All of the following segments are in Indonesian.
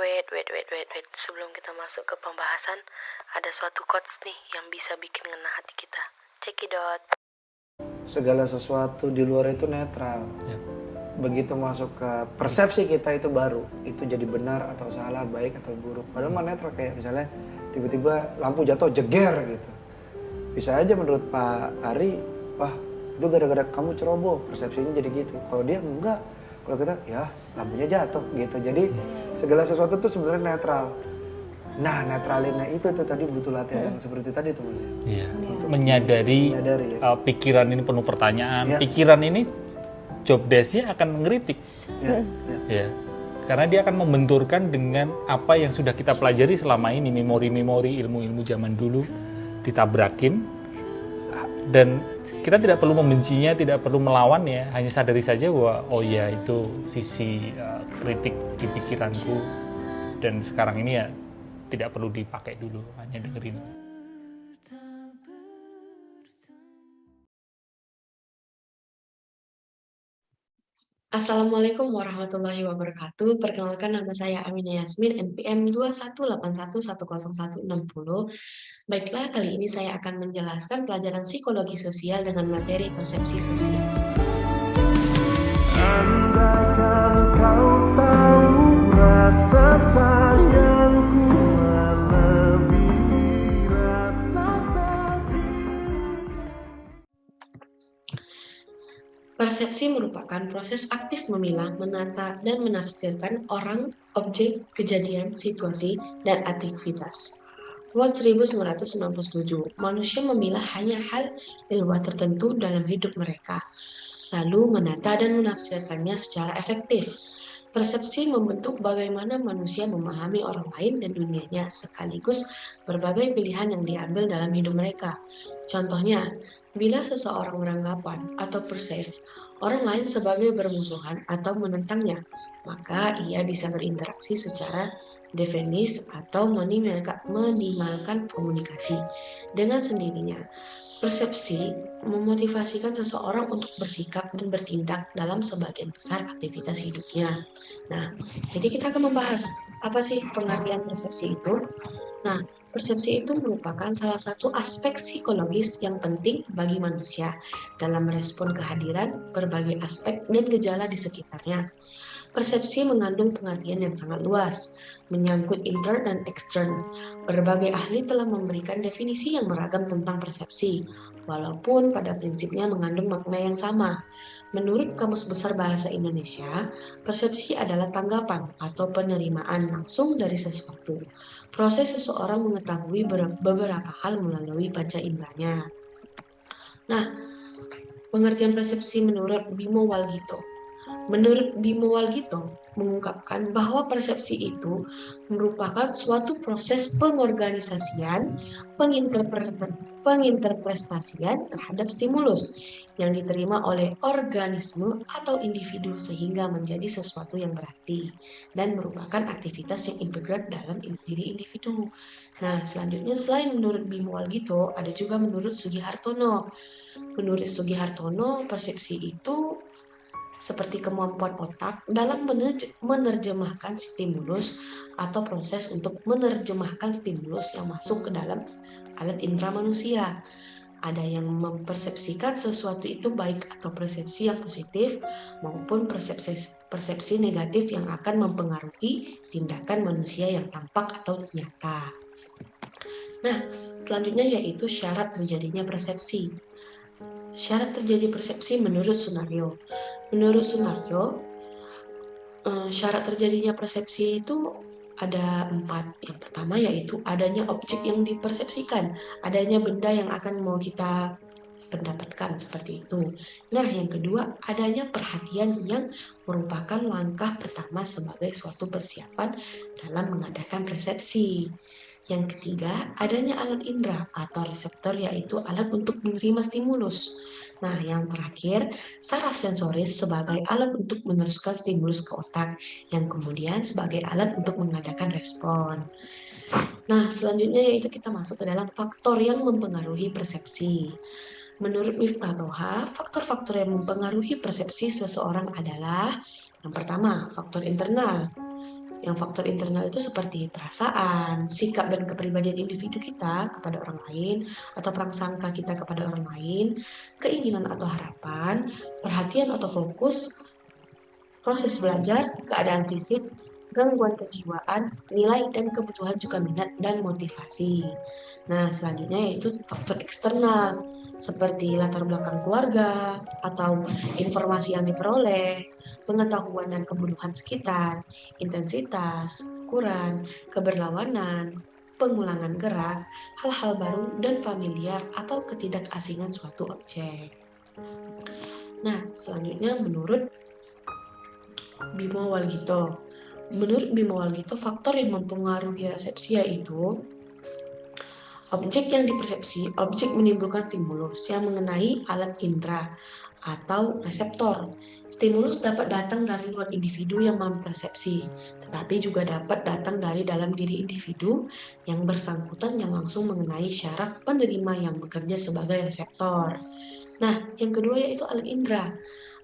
Wait, wait, wait, wait, wait. Sebelum kita masuk ke pembahasan, ada suatu quotes nih yang bisa bikin ngena hati kita. Cekidot. Segala sesuatu di luar itu netral. Ya. Begitu masuk ke persepsi kita itu baru, itu jadi benar atau salah, baik atau buruk. Padahal mah netral kayak misalnya tiba-tiba lampu jatuh jeger gitu. Bisa aja menurut Pak Ari, wah itu gara-gara kamu ceroboh, persepsinya jadi gitu. Kalau dia enggak, kalau kita ya lampunya jatuh gitu. Jadi segala sesuatu tuh sebenarnya netral. Nah netralinnya itu tuh tadi butuh latihan yang seperti tadi tuh mas. Iya. Menyadari, Menyadari, ya. uh, pikiran ini penuh pertanyaan. Ya. Pikiran ini job desk-nya akan mengkritik. Ya, ya. Ya. Karena dia akan membenturkan dengan apa yang sudah kita pelajari selama ini, memori-memori ilmu-ilmu zaman dulu ditabrakin dan kita tidak perlu membencinya, tidak perlu melawannya, hanya sadari saja bahwa oh ya itu sisi uh, kritik di pikiranku dan sekarang ini ya tidak perlu dipakai dulu, hanya dengerin. Assalamualaikum warahmatullahi wabarakatuh. Perkenalkan nama saya Aminah Yasmin, NPM 218110160. Baiklah, kali ini saya akan menjelaskan pelajaran psikologi sosial dengan materi persepsi sosial. Andaikan kau tahu rasa Persepsi merupakan proses aktif memilah, menata, dan menafsirkan orang, objek, kejadian, situasi, dan aktivitas. Word 1997, manusia memilah hanya hal luar tertentu dalam hidup mereka, lalu menata dan menafsirkannya secara efektif. Persepsi membentuk bagaimana manusia memahami orang lain dan dunianya, sekaligus berbagai pilihan yang diambil dalam hidup mereka. Contohnya, bila seseorang beranggapan atau perceive orang lain sebagai bermusuhan atau menentangnya, maka ia bisa berinteraksi secara defensis atau menimalkan komunikasi dengan sendirinya. Persepsi memotivasikan seseorang untuk bersikap dan bertindak dalam sebagian besar aktivitas hidupnya. Nah, jadi kita akan membahas apa sih pengertian persepsi itu. Nah, persepsi itu merupakan salah satu aspek psikologis yang penting bagi manusia dalam merespon kehadiran berbagai aspek dan gejala di sekitarnya. Persepsi mengandung pengertian yang sangat luas, menyangkut inter dan eksternal. Berbagai ahli telah memberikan definisi yang beragam tentang persepsi, walaupun pada prinsipnya mengandung makna yang sama. Menurut Kamus Besar Bahasa Indonesia, persepsi adalah tanggapan atau penerimaan langsung dari sesuatu. Proses seseorang mengetahui ber- beberapa hal melalui panca inderanya. Nah, pengertian persepsi menurut Bimo Walgito. Menurut Bimo Walgito, mengungkapkan bahwa persepsi itu merupakan suatu proses pengorganisasian, penginterpre- penginterpretasian terhadap stimulus yang diterima oleh organisme atau individu sehingga menjadi sesuatu yang berarti dan merupakan aktivitas yang integrat dalam diri individu. Nah, selanjutnya selain menurut Bimo Walgito, ada juga menurut Sugihartono. Menurut Sugihartono, persepsi itu seperti kemampuan otak dalam menerj- menerjemahkan stimulus atau proses untuk menerjemahkan stimulus yang masuk ke dalam alat indera manusia. Ada yang mempersepsikan sesuatu itu baik atau persepsi yang positif maupun persepsi persepsi negatif yang akan mempengaruhi tindakan manusia yang tampak atau nyata. Nah, selanjutnya yaitu syarat terjadinya persepsi. Syarat terjadi persepsi menurut Sunario. Menurut Sunario, eh, syarat terjadinya persepsi itu ada empat. Yang pertama yaitu adanya objek yang dipersepsikan, adanya benda yang akan mau kita pendapatkan seperti itu. Nah, yang kedua adanya perhatian yang merupakan langkah pertama sebagai suatu persiapan dalam mengadakan persepsi. Yang ketiga, adanya alat indera atau reseptor yaitu alat untuk menerima stimulus. Nah, yang terakhir, saraf sensoris sebagai alat untuk meneruskan stimulus ke otak, yang kemudian sebagai alat untuk mengadakan respon. Nah, selanjutnya yaitu kita masuk ke dalam faktor yang mempengaruhi persepsi. Menurut Miftah Toha, faktor-faktor yang mempengaruhi persepsi seseorang adalah yang pertama, faktor internal. Yang faktor internal itu seperti perasaan, sikap dan kepribadian individu kita kepada orang lain, atau prasangka kita kepada orang lain, keinginan atau harapan, perhatian atau fokus, proses belajar, keadaan fisik, gangguan kejiwaan, nilai dan kebutuhan juga minat dan motivasi. Nah, selanjutnya yaitu faktor eksternal, seperti latar belakang keluarga, atau informasi yang diperoleh, pengetahuan dan kebutuhan sekitar, intensitas, ukuran, keberlawanan, pengulangan gerak, hal-hal baru dan familiar atau ketidakasingan suatu objek. Nah, selanjutnya menurut Bimo Walgito. Menurut Bimo Walgito, faktor yang mempengaruhi resepsi yaitu Objek yang dipersepsi, objek menimbulkan stimulus yang mengenai alat indera atau reseptor. Stimulus dapat datang dari luar individu yang mempersepsi, tetapi juga dapat datang dari dalam diri individu yang bersangkutan yang langsung mengenai syaraf penerima yang bekerja sebagai reseptor. Nah, yang kedua yaitu alat indera.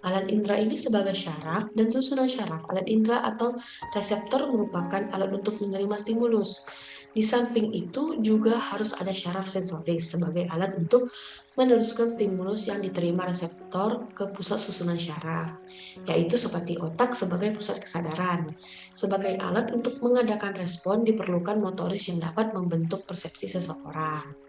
Alat indera ini sebagai syaraf dan susunan syaraf. Alat indera atau reseptor merupakan alat untuk menerima stimulus. Di samping itu juga harus ada syaraf sensoris sebagai alat untuk meneruskan stimulus yang diterima reseptor ke pusat susunan syaraf, yaitu seperti otak sebagai pusat kesadaran. Sebagai alat untuk mengadakan respon diperlukan motoris yang dapat membentuk persepsi seseorang.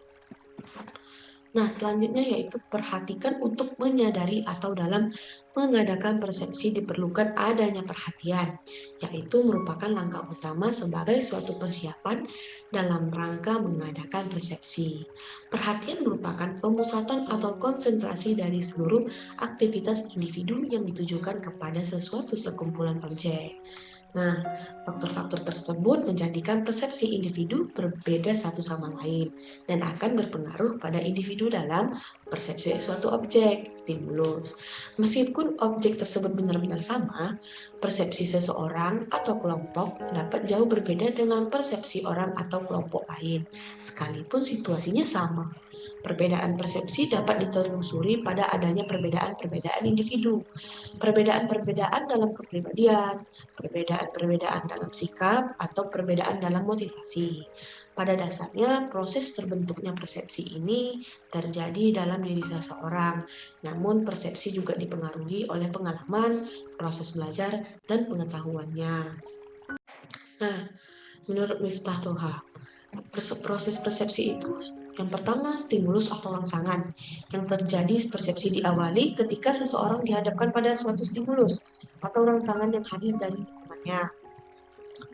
Nah, selanjutnya yaitu perhatikan untuk menyadari atau dalam mengadakan persepsi diperlukan adanya perhatian, yaitu merupakan langkah utama sebagai suatu persiapan dalam rangka mengadakan persepsi. Perhatian merupakan pemusatan atau konsentrasi dari seluruh aktivitas individu yang ditujukan kepada sesuatu sekumpulan objek. Nah, faktor-faktor tersebut menjadikan persepsi individu berbeda satu sama lain dan akan berpengaruh pada individu dalam persepsi suatu objek, stimulus. Meskipun objek tersebut benar-benar sama, persepsi seseorang atau kelompok dapat jauh berbeda dengan persepsi orang atau kelompok lain, sekalipun situasinya sama. Perbedaan persepsi dapat ditelusuri pada adanya perbedaan-perbedaan individu, perbedaan-perbedaan dalam kepribadian, perbedaan-perbedaan dalam sikap, atau perbedaan dalam motivasi. Pada dasarnya, proses terbentuknya persepsi ini terjadi dalam diri seseorang, namun persepsi juga dipengaruhi oleh pengalaman, proses belajar, dan pengetahuannya. Nah, menurut Miftah Toha, proses persepsi itu yang pertama, stimulus atau rangsangan. Yang terjadi persepsi diawali ketika seseorang dihadapkan pada suatu stimulus atau rangsangan yang hadir dari lingkungannya.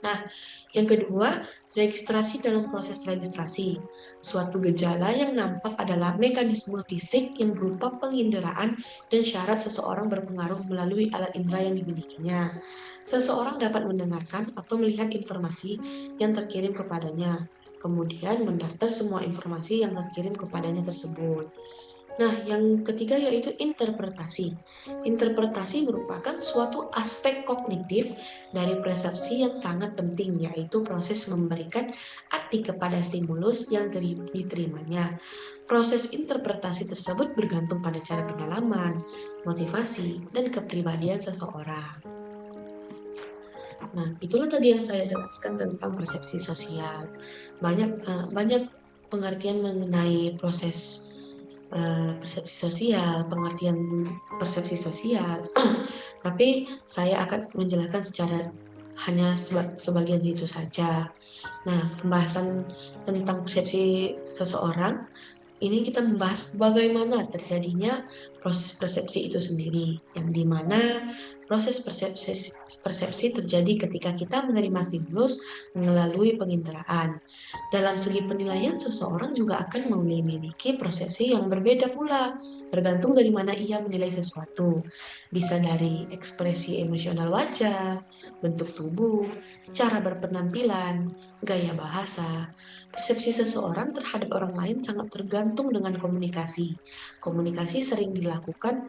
Nah, yang kedua, registrasi dalam proses registrasi. Suatu gejala yang nampak adalah mekanisme fisik yang berupa penginderaan dan syarat seseorang berpengaruh melalui alat indera yang dimilikinya. Seseorang dapat mendengarkan atau melihat informasi yang terkirim kepadanya, kemudian mendaftar semua informasi yang terkirim kepadanya tersebut. Nah, yang ketiga yaitu interpretasi. Interpretasi merupakan suatu aspek kognitif dari persepsi yang sangat penting, yaitu proses memberikan arti kepada stimulus yang diterimanya. Proses interpretasi tersebut bergantung pada cara pengalaman, motivasi, dan kepribadian seseorang. Nah, itulah tadi yang saya jelaskan tentang persepsi sosial. Banyak uh, banyak pengertian mengenai proses uh, persepsi sosial, pengertian persepsi sosial. Tapi saya akan menjelaskan secara hanya seba sebagian itu saja. Nah, pembahasan tentang persepsi seseorang ini kita membahas bagaimana terjadinya proses persepsi itu sendiri, yang di mana proses persepsi, persepsi terjadi ketika kita menerima stimulus melalui penginderaan. Dalam segi penilaian, seseorang juga akan memiliki prosesi yang berbeda pula, tergantung dari mana ia menilai sesuatu. Bisa dari ekspresi emosional wajah, bentuk tubuh, cara berpenampilan, gaya bahasa, Persepsi seseorang terhadap orang lain sangat tergantung dengan komunikasi. Komunikasi sering dilakukan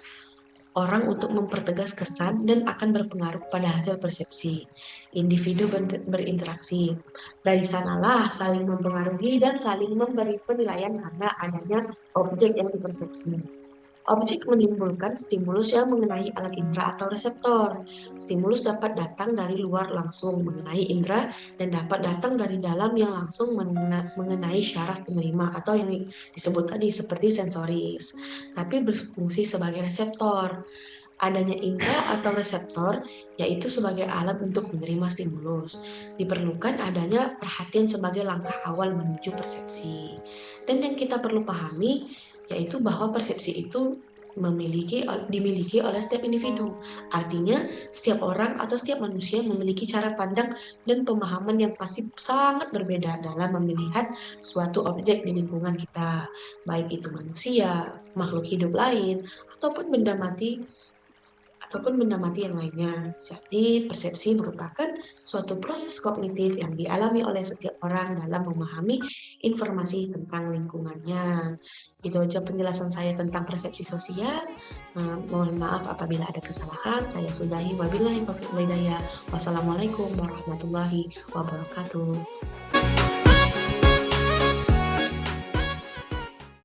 orang untuk mempertegas kesan dan akan berpengaruh pada hasil persepsi. Individu berinteraksi. Dari sanalah saling mempengaruhi dan saling memberi penilaian karena adanya objek yang dipersepsi. Objek menimbulkan stimulus yang mengenai alat indera atau reseptor. Stimulus dapat datang dari luar langsung mengenai indera dan dapat datang dari dalam yang langsung mengenai syaraf penerima atau yang disebut tadi seperti sensoris, tapi berfungsi sebagai reseptor. Adanya indera atau reseptor yaitu sebagai alat untuk menerima stimulus. Diperlukan adanya perhatian sebagai langkah awal menuju persepsi. Dan yang kita perlu pahami yaitu bahwa persepsi itu memiliki dimiliki oleh setiap individu. Artinya, setiap orang atau setiap manusia memiliki cara pandang dan pemahaman yang pasti sangat berbeda dalam melihat suatu objek di lingkungan kita, baik itu manusia, makhluk hidup lain, ataupun benda mati ataupun benda mati yang lainnya. Jadi, persepsi merupakan suatu proses kognitif yang dialami oleh setiap orang dalam memahami informasi tentang lingkungannya. Itu aja penjelasan saya tentang persepsi sosial. Eh, mohon maaf apabila ada kesalahan. Saya sudahi. Wabillahi taufiq Wassalamualaikum warahmatullahi wabarakatuh.